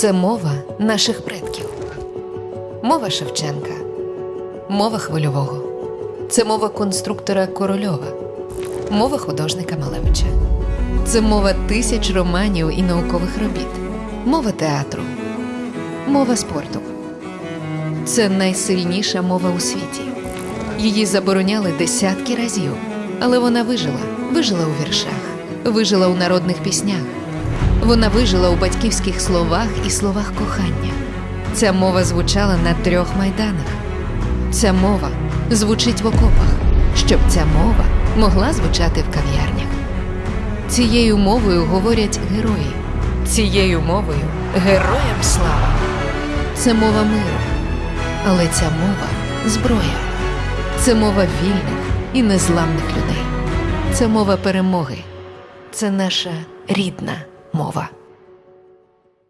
Це мова наших предків. Мова Шевченка, мова хвильового. Це мова конструктора Корольова, мова художника Малевича. Це мова тисяч романів і наукових робіт, мова театру, мова спорту. Це найсильніша мова у світі. Її забороняли десятки разів, але вона вижила, вижила у віршах, вижила у народних піснях. Вона вижила у батьківських словах і словах кохання. Ця мова звучала на трьох майданах. Ця мова звучить в окопах, щоб ця мова могла звучати в кав'ярнях. Цією мовою говорять герої. Цією мовою героям слава. Це мова миру. Але ця мова зброя. Це мова вільних і незламних людей. Це мова перемоги. Це наша рідна мова.